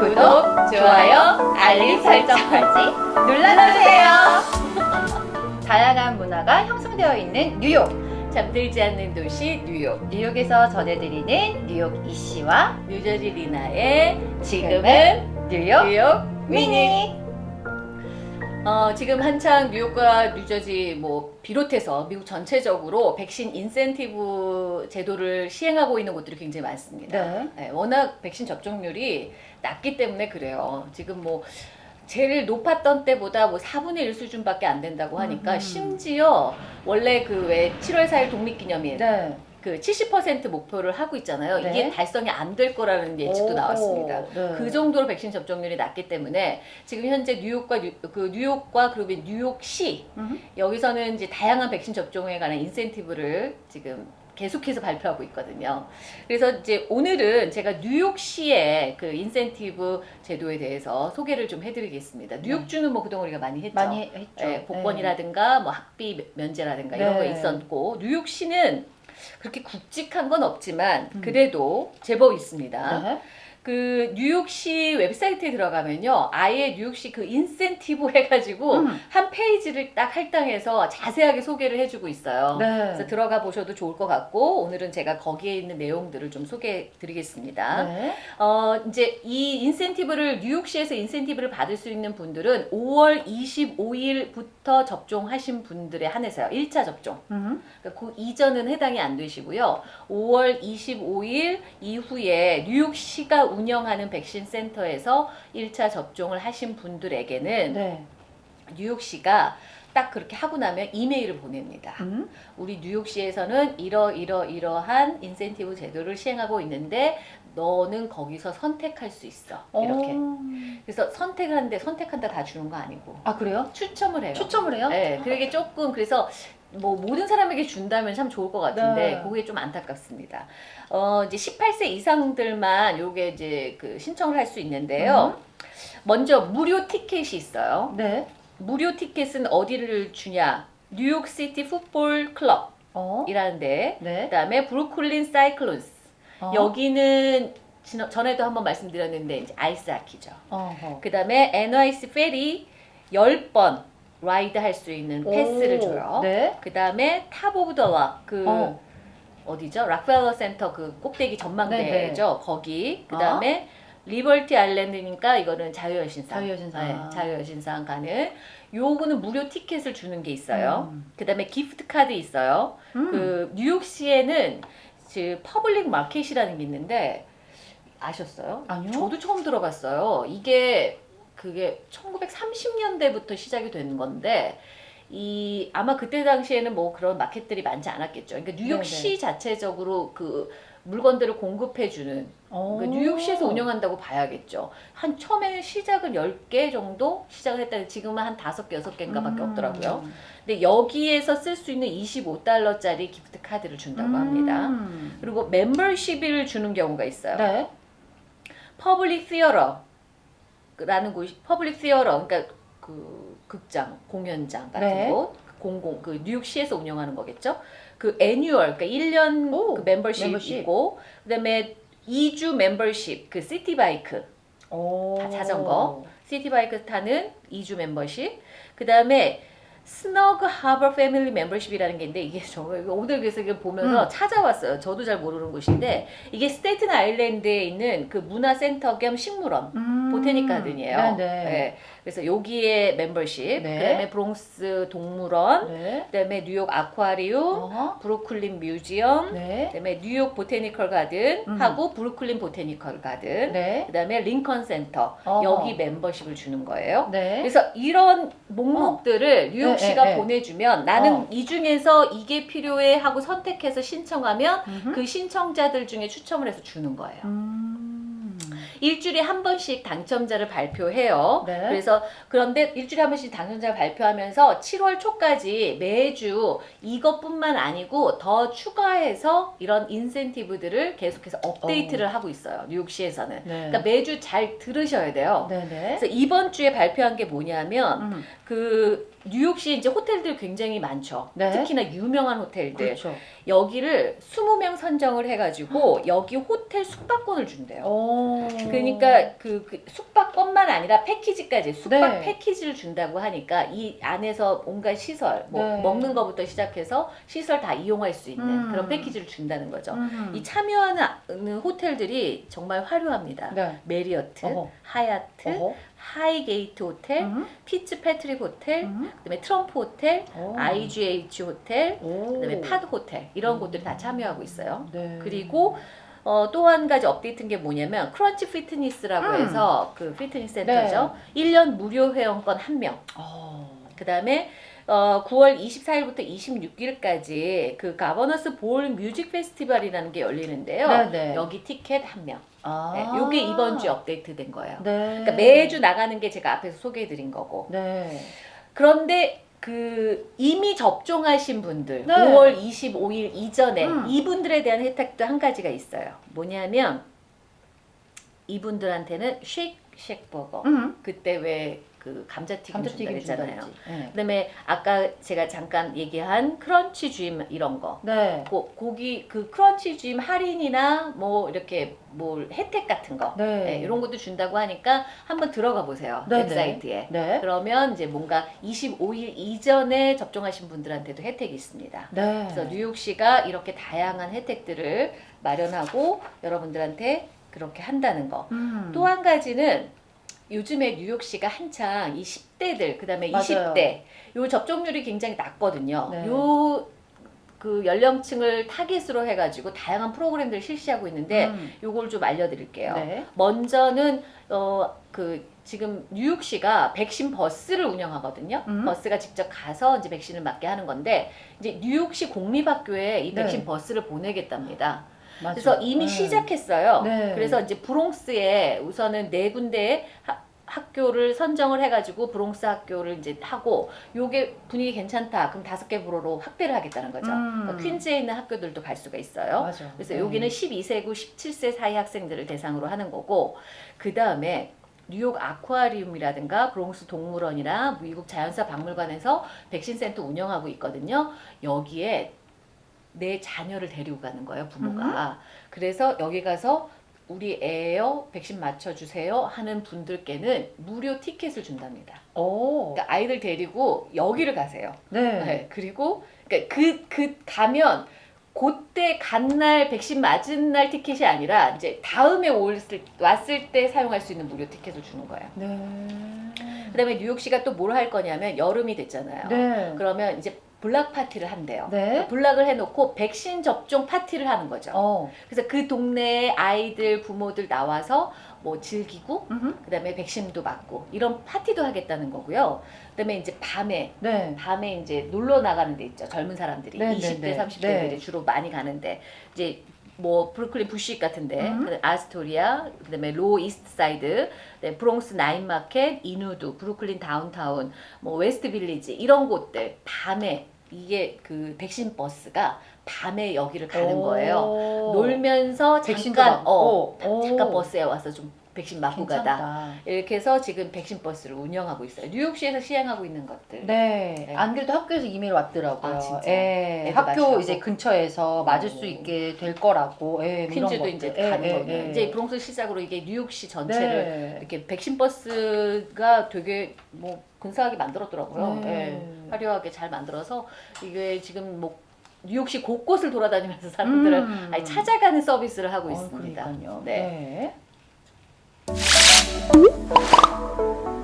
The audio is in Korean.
구독, 좋아요, 알림 설정까지 눌러주세요. 다양한 문화가 형성되어 있는 뉴욕. 잠들지 않는 도시 뉴욕 뉴욕에서 전해드리는 뉴욕 이씨와 뉴저지 리나의 지금은 뉴욕 뉴욕 미니 미니. 어, 지금 한창 뉴욕과 뉴저지 뭐 비롯해서 미국 전체적으로 백신 인센티브 제도를 시행하고 있는 곳들이 굉장히 많습니다. 네. 네, 워낙 백신 접종률이 낮기 때문에 그래요. 지금 뭐 제일 높았던 때보다 뭐 4분의 1 수준밖에 안 된다고 하니까 음. 심지어 원래 그 왜 7월 4일 독립기념일 네. 그 70% 목표를 하고 있잖아요. 네. 이게 달성이 안 될 거라는 예측도 오, 나왔습니다. 네. 그 정도로 백신 접종률이 낮기 때문에 지금 현재 뉴욕과 뉴, 그 뉴욕과 그리고 뉴욕시 음. 여기서는 이제 다양한 백신 접종에 관한 인센티브를 지금 계속해서 발표하고 있거든요. 그래서 이제 오늘은 제가 뉴욕시의 그 인센티브 제도에 대해서 소개를 좀 해드리겠습니다. 뉴욕주는 뭐 그동안 우리가 많이 했죠. 네. 많이 했죠. 예, 복권이라든가 뭐 학비 면제라든가 이런 거 네. 있었고 뉴욕시는 그렇게 굵직한 건 없지만 음. 그래도 제법 있습니다. 네. 그 뉴욕시 웹사이트에 들어가면요, 아예 뉴욕시 그 인센티브 해가지고 음. 한 페이지를 딱 할당해서 자세하게 소개를 해주고 있어요. 네. 그래서 들어가 보셔도 좋을 것 같고 오늘은 제가 거기에 있는 내용들을 좀 소개해 드리겠습니다. 네. 어, 이제 이 인센티브를 뉴욕시에서 인센티브를 받을 수 있는 분들은 5월 25일부터 접종하신 분들에 한해서요. 1차 접종. 음. 그러니까 그 이전은 해당이 안 되시고요. 5월 25일 이후에 뉴욕시가 운영하는 백신 센터에서 1차 접종을 하신 분들에게는 네. 뉴욕시가 딱 그렇게 하고 나면 이메일을 보냅니다. 음. 우리 뉴욕시에서는 이러 이러 이러한 인센티브 제도를 시행하고 있는데 너는 거기서 선택할 수 있어. 이렇게. 어. 그래서 선택을 하는데 선택한다 다 주는 거 아니고 아 그래요? 추첨을 해요. 추첨을 해요? 네, 그게 조금 그래서 뭐 모든 사람에게 준다면 참 좋을 것 같은데 네. 그게 좀 안타깝습니다. 어 이제 18세 이상들만 요게 이제 그 신청을 할 수 있는데요. 음. 먼저 무료 티켓이 있어요. 네. 무료 티켓은 어디를 주냐? New York City Football 어. Club이라는데 네. 그다음에 Brooklyn Cyclones 어. 여기는 지난- 전에도 한번 말씀드렸는데 이제 아이스하키죠. 어허. 그 다음에 NYC Ferry 10번 ride 할 수 있는 패스를 오. 줘요. 네. 그 다음에 Top of the Rock, 그 어. 어. 디죠 락펠러 센터 그 꼭대기 전망대죠. 거기. 그 다음에 Liberty Island니까 이거는 자유여신상. 자유여신상. 네, 자유여신상 가는. 요거는 무료 티켓을 주는 게 있어요. 음. 그 다음에 gift card 있어요. 음. 그 뉴욕시에는 그 public market이라는 게 있는데 아셨어요? 아니요. 저도 처음 들어봤어요. 이게 그게 1930년대부터 시작이 된 건데 이 아마 그때 당시에는 뭐 그런 마켓들이 많지 않았겠죠. 그러니까 뉴욕시 네네. 자체적으로 그 물건들을 공급해 주는 어. 그러니까 뉴욕시에서 운영한다고 봐야겠죠. 한 처음에는 시작은 10개 정도 시작을 했다는데 지금은 한 5개, 6개인가 밖에 음. 없더라고요. 근데 여기에서 쓸 수 있는 25달러짜리 기프트 카드를 준다고 합니다. 음. 그리고 멤버십을 주는 경우가 있어요. 네. Public Theater라는 곳이 Public Theater 그러니까 그 극장, 공연장 같은 네. 곳 공공 그 뉴욕시에서 운영하는 거겠죠. 그 annual 그러니까 1년 오, 그 멤버십, 멤버십. 있고 그다음에 2주 멤버십 그 Citi Bike 오. 자전거. Citi Bike 타는 2주 멤버십. 그 다음에 Snug Harbor family 멤버십이라는 게 있는데 이게 정말 오늘 그래서 이거 보면서 음. 찾아왔어요. 저도 잘 모르는 곳인데 이게 스테이튼 아일랜드에 있는 그 문화센터 겸 식물원 음. 보테닉 가든이에요. 네, 네. 네. 그래서 여기에 멤버십, 네. 그다음에 브롱스 동물원, 네. 그다음에 뉴욕 아쿠아리움, 어허. 브루클린 뮤지엄, 네. 그다음에 뉴욕 보테니컬 가든 음. 하고 브루클린 보테니컬 가든, 네. 그다음에 링컨 센터 어허. 여기 멤버십을 주는 거예요. 네. 그래서 이런 목록들을 뉴욕시가 네, 네, 네. 보내주면 나는 어. 이 중에서 이게 필요해 하고 선택해서 신청하면 음흠. 그 신청자들 중에 추첨을 해서 주는 거예요. 음. 일주일에 한 번씩 당첨자를 발표해요. 네. 그래서 그런데 일주일에 한 번씩 당첨자를 발표하면서 7월 초까지 매주 이것뿐만 아니고 더 추가해서 이런 인센티브들을 계속해서 업데이트를 하고 있어요. 뉴욕시에서는. 네. 그러니까 매주 잘 들으셔야 돼요. 네네. 그래서 이번 주에 발표한 게 뭐냐면 음, 그 뉴욕시에 이제 호텔들 굉장히 많죠. 네. 특히나 유명한 호텔들. 그렇죠. 여기를 20명 선정을 해가지고 여기 호텔 숙박권을 준대요. 오. 그러니까 그, 그 숙박권만 아니라 패키지까지 숙박 네. 패키지를 준다고 하니까 이 안에서 온갖 시설 뭐 네. 먹는 것부터 시작해서 시설 다 이용할 수 있는 음. 그런 패키지를 준다는 거죠. 음. 이 참여하는 호텔들이 정말 화려합니다. 네. 메리어트, 어허. 하얏트, 어허. 하이게이트 호텔, 음. 피츠 패트릭 호텔, 음. 그다음에 트럼프 호텔, 오. IGH 호텔, 오. 그다음에 팟 호텔 이런 음. 곳들이 다 참여하고 있어요. 네. 그리고 어, 또 한 가지 업데이트된 게 뭐냐면 크런치 피트니스라고 음. 해서 그 피트니스 센터죠. 1년 무료 회원권 한 명. 어. 그다음에 어, 9월 24일부터 26일까지 그 가버너스 볼 뮤직 페스티벌이라는 게 열리는데요. 네네. 여기 티켓 한 명. 아. 네, 요게 이번 주에 업데이트 된 거예요. 네. 그러니까 매주 나가는 게 제가 앞에서 소개해 드린 거고. 네. 그런데 그 이미 접종하신 분들 네. 5월 25일 이전에 음. 이분들에 대한 혜택도 한 가지가 있어요. 뭐냐면 이분들한테는 쉐이크 버거 음. 그때 왜 그 감자튀김, 감자튀김 준다 그랬잖아요. 네. 그다음에 아까 제가 잠깐 얘기한 크런치 쥐임 이런 거. 네. 고, 고기 그 크런치 쥐임 할인이나 뭐 이렇게 뭐 혜택 같은 거 네. 네, 이런 것도 준다고 하니까 한번 들어가 보세요 네, 웹사이트에 네. 그러면 이제 뭔가 25일 이전에 접종하신 분들한테도 혜택이 있습니다. 네. 그래서 뉴욕시가 이렇게 다양한 혜택들을 마련하고 여러분들한테 그렇게 한다는 거. 음. 또한 가지는 요즘에 뉴욕시가 한창 이 10대들 그다음에 맞아요. 20대 요 접종률이 굉장히 낮거든요. 네. 요그 연령층을 타깃으로 해가지고 다양한 프로그램들을 실시하고 있는데 음. 요걸 좀 알려드릴게요. 네. 먼저는 어 그 지금 뉴욕시가 백신 버스를 운영하거든요. 음. 버스가 직접 가서 이제 백신을 맞게 하는 건데 이제 뉴욕시 공립학교에 이 네. 백신 버스를 보내겠답니다. 맞아. 그래서 이미 네. 시작했어요. 네. 그래서 이제 브롱스에 우선은 네 군데의 하- 학교를 선정을 해가지고 브롱스 학교를 이제 하고 요게 분위기 괜찮다. 그럼 다섯 개 부로로 확대를 하겠다는 거죠. 음. 그러니까 퀸즈에 있는 학교들도 갈 수가 있어요. 맞아. 그래서 네. 여기는 12세고 17세 사이 학생들을 대상으로 하는 거고 그 다음에 뉴욕 아쿠아리움이라든가 브롱스 동물원이나 미국 자연사 박물관에서 백신 센터 운영하고 있거든요. 여기에 내 자녀를 데리고 가는 거예요, 부모가. 그래서 여기 가서 우리 애요 백신 맞춰주세요 하는 분들께는 무료 티켓을 준답니다. 오. 그러니까 아이들 데리고 여기를 가세요. 네. 네, 그리고 그러니까 그, 그 가면 그때 간 날 백신 맞은 날 티켓이 아니라 이제 다음에 올을 왔을 때 사용할 수 있는 무료 티켓을 주는 거예요. 네. 그다음에 뉴욕시가 또 뭘 할 거냐면 여름이 됐잖아요. 네. 그러면 이제 block party를 한대요. 네. block을 해놓고 백신 접종 파티를 하는 거죠. 어. 그래서 그 동네에 아이들 부모들 나와서 뭐 즐기고 음흠. 그다음에 백신도 맞고 이런 파티도 하겠다는 거고요. 그다음에 이제 밤에 네. 밤에 이제 놀러 나가는 데 있죠. 젊은 사람들이 네, 20대, 네, 네. 30대들이 네. 주로 많이 가는데 이제 뭐 브루클린 부시윅 같은 데 음. 아스토리아, 그다음에 로어 이스트 사이드, 그다음에 브롱스 나인 마켓, 인우드, 브루클린 다운타운, 뭐 웨스트 빌리지 이런 곳들 밤에 이게 그 백신 버스가 밤에 여기를 가는 오. 거예요. 놀면서 잠깐 어. 오. 잠깐 버스에 와서 좀 백신 맞고 가다. 이렇게 해서 지금 백신 버스를 운영하고 있어요. 뉴욕시에서 시행하고 있는 것들. 네. 네. 안 그래도 학교에서 이메일 왔더라고요. 아, 진짜? 예. 학교 맞추라고? 이제 근처에서 맞을 오. 수 있게 될 거라고. 예. 뭐 퀸즈도 것들. 이제 예, 가는 예, 거면 예. 이제 브롱스 시작으로 이게 뉴욕시 전체를 네. 이렇게 백신 버스가 되게 뭐 근사하게 만들었더라고요. 네. 예, 화려하게 잘 만들어서 이게 지금 뭐 뉴욕시 곳곳을 돌아다니면서 사람들을 음. 찾아가는 서비스를 하고 어, 있습니다. 그러니까요. 네. 네. うん。